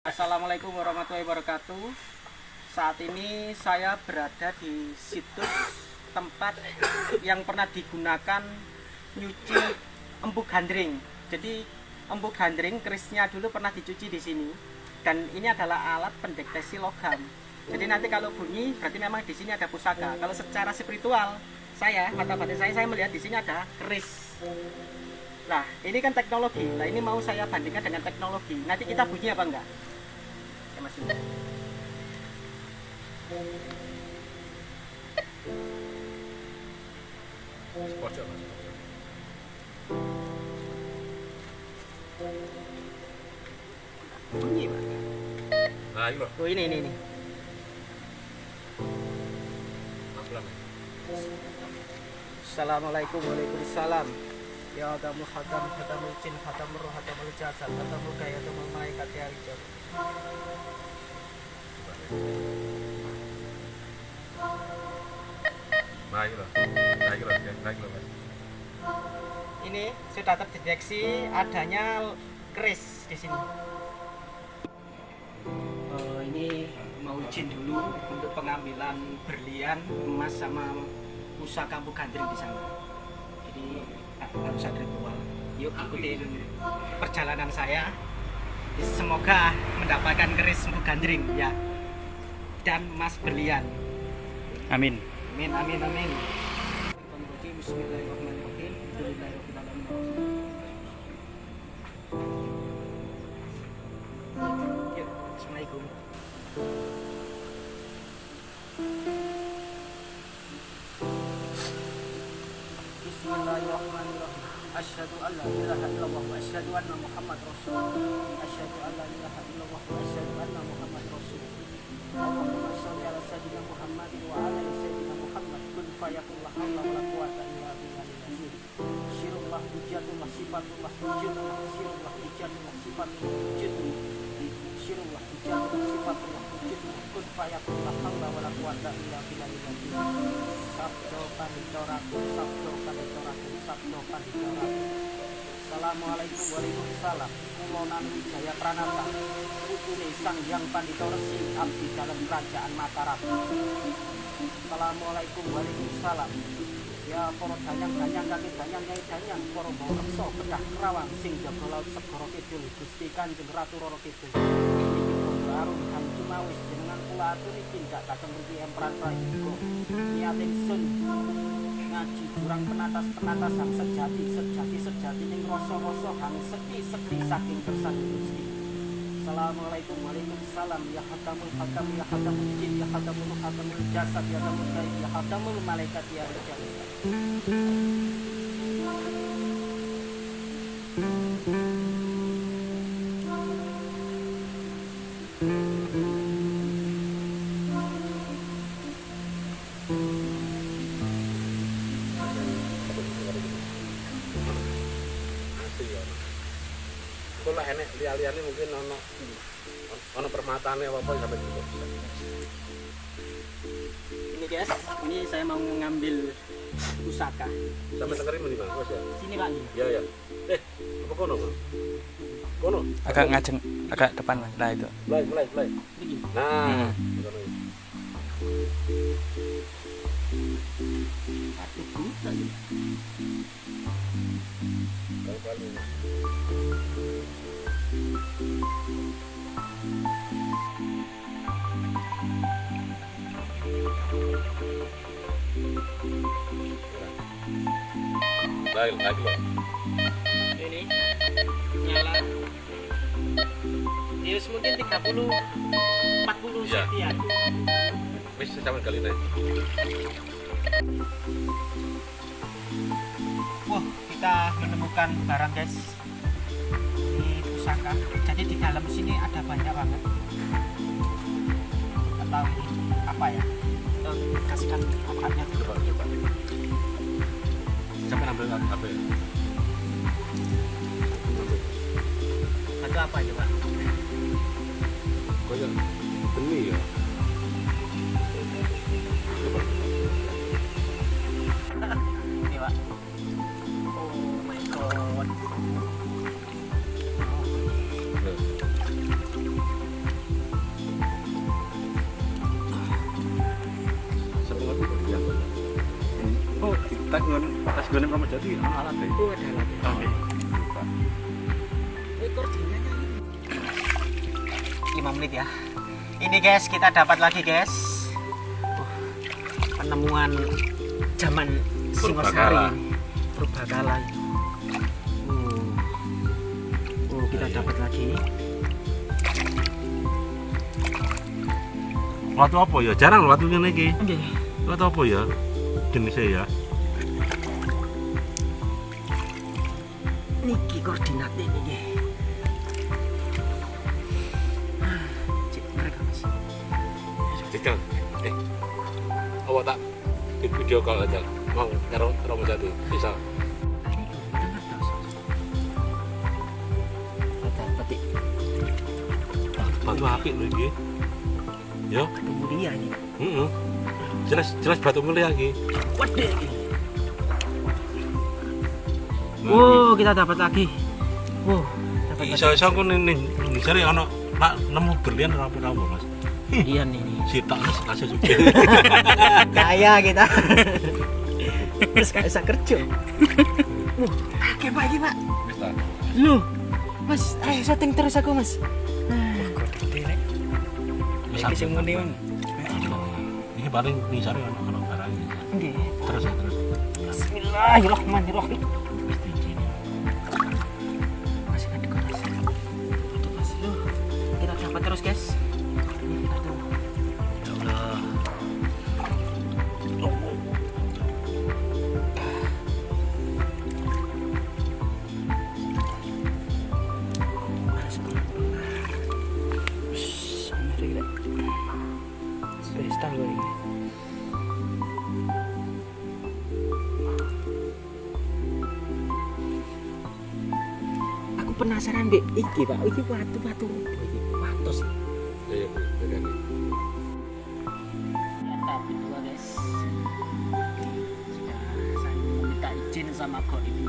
Assalamualaikum warahmatullahi wabarakatuh. Saat ini saya berada di situs tempat yang pernah digunakan nyuci empuk gandring. Jadi empuk gandring kerisnya dulu pernah dicuci di sini. Dan ini adalah alat pendeteksi logam. Jadi nanti kalau bunyi berarti memang di sini ada pusaka. Kalau secara spiritual saya mata batin saya saya melihat di sini ada keris. Nah, ini kan teknologi. Nah, ini mau saya bandingkan dengan teknologi. Nanti kita bunyi apa enggak? Ya, Mas mas. Bunyi, Pak. Nah, ini. Oh, ini ini ini. Assalamualaikum Waalaikumsalam. Ya Adamul Jin, Jasad, Gaya, Malaikat, Ya. Nah, ini loh. Ini loh. Ini loh mas. Ini sudah terdeteksi adanya keris di sini. Eh, ini mau izin dulu untuk pengambilan berlian, emas sama pusaka kampung gandring di sana. Jadi harus ada ritual. Yuk ikutin perjalanan saya. Semoga mendapatkan keris gandring ya. Dan emas berlian. Amin. Amin amin amin. Bismillahirrahmanirrahim. Bismillahirrahmanirrahim. Asyhadu an la ilaha illallah wa asyhadu anna Muhammad Rasulullah. Asyhadu an la ilaha illallah wa asyhadu anna Muhammad Rasulullah. Allahumma shalli ala sayyidina Muhammad wa ala ali sayyidina Muhammad. Kun fayakun la haula wa la quwwata illa billahil azim. Syirullah hujatullah sifatullah wujudullah syirullah hujatullah sifatullah wujudullah. Syirullah hujatullah sifatullah wujudullah. Kun fayakun la haula wa la quwwata illa billahil azim. Sabdo panitoraku, sabdo panitoraku, sabdo panitoraku. Assalamualaikum Waalaikumsalam Kulonan Wijaya Pranata. Putune Sang Hyang Pandita Resi Abdi dalam Kerajaan Mataram. Assalamualaikum Waalaikumsalam Ya para danyang-danyang kaki danyang nyai danyang Para bawa reksa kedah kerawang Sing jaga laut segoro kidul. Gusti Kanjeng Ratu Roro Kidul Arum dan cumawis Jenengan kula aturi tindak datang mriki Empran Prayoga sun. Ngaji kurang penatas penatas sang sejati sejati sejati ning rasa rasa hang seki seki saking kersan gusti. Assalamualaikum Waalaikumsalam. Ya hakamul hakam Ya hakamul jin Ya hakamul hakamul jasad Ya hakamul gaib Ya hakamul malaikat Ya rijal ya. Kok lah enek liya-liyane mungkin ono ono permatane apa-apa sampai. Ini guys Ini saya mau mengambil pusaka Sampai tengeri meni Mas ya. Sini pak ini Ya ya. Eh, apa kono, Mas? Kono. Agak ngajeng, agak depan mas. Nah itu. Mulai, mulai, mulai. Nah, Hmm. lagi loh. 40 40 ya. Wis kali. Wah, kita menemukan barang guys di pusaka. Jadi di dalam sini ada banyak banget. Atau apa ya? Kita kasihkan apanya coba coba. Sampai ambil ya? Itu apa coba? kayak benih ya ini pak oh my god Oh, kita gunung, kita gunung jadi. alat deh. Oh, ada alat. Oh. Ini. 5 menit ya. Ini guys, kita dapat lagi guys. Uh, penemuan zaman. Singosari. Purbakala. Uh. Oh, kita dapat lagi. Watu apa ya? Jarang watu ngene iki. Nggih. Watu apa ya? Jenisnya ya. Niki koordinatnya ini Apa tak di video call aja. Mau karo Promo Jati. Bisa. Ini Batu apik lho iki. Ya. batu mulia ini. Heeh. Jelas jelas batu mulia iki. Waduh. Wow, kita dapat lagi. Wow, dapat. Iso-iso aku ning ono nak nemu berlian apa Mas. Iya nih. Sitok wis kasih sugih. Kaya kita. Terus gak bisa kerja. Akeh Pak iki, Pak. Loh. Mas, ayo setting terus aku, Mas. Iki sing muni Mang. Iki paling cari ono ono barang. Nggih. Terus ya terus. Bismillahirrahmanirrahim. Masih ada Mas. Loh, kita dapat terus, guys. Mbak iki, Pak. Iki watu-watu apa iki? Watos. Ya ya Bu, begini. Tahap kedua guys Sudah saya meminta izin sama kok ini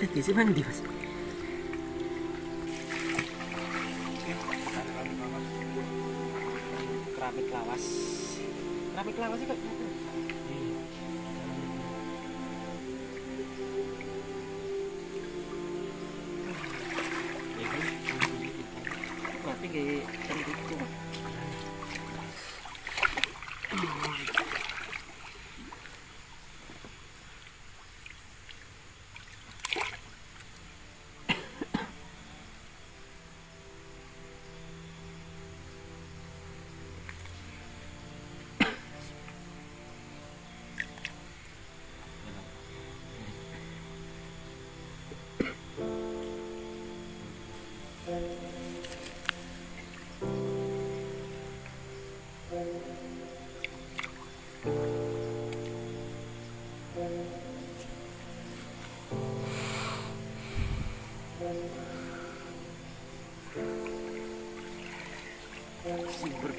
Aduh, lagi sih mandi mas keramik lawas keramik lawas itu gitu berarti kayak cantik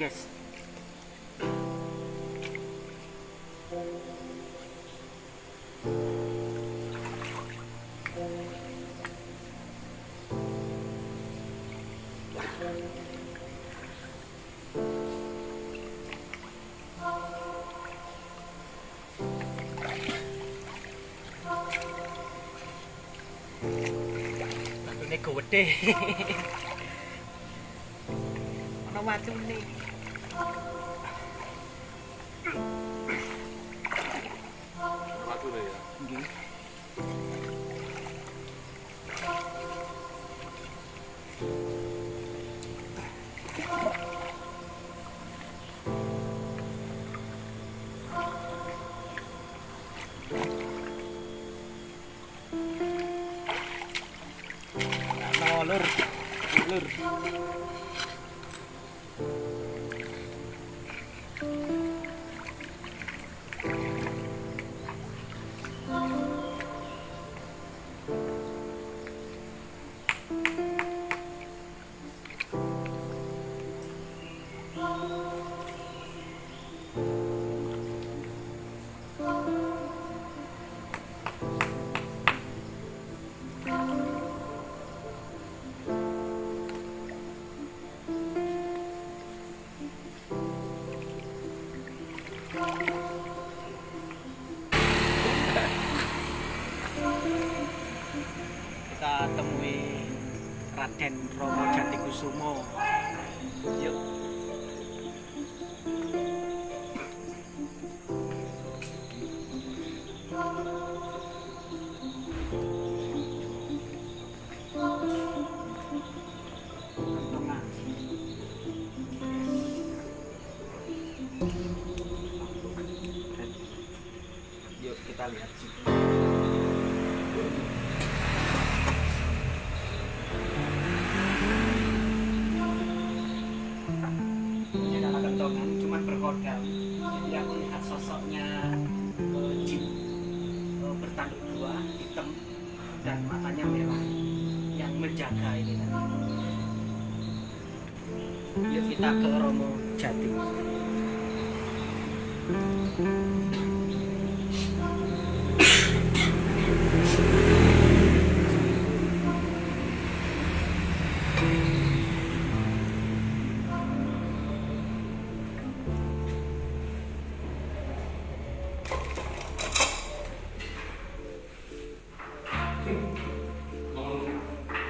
itu subur guys Batune gede. Ana watune. Berkodam. Jadi aku lihat sosoknya eh, jin eh, bertanduk dua, hitam dan matanya merah yang menjaga ini. Yuk kita ke Romo Jati.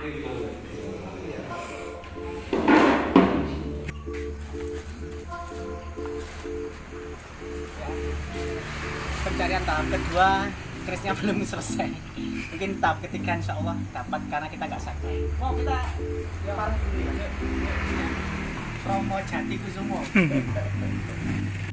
Pencarian tahap kedua Krisnya belum selesai. Mungkin tahap ketiga insya Allah dapat karena kita nggak sakit. Mau kita ya parang dulu ya Romo Jati Kusumo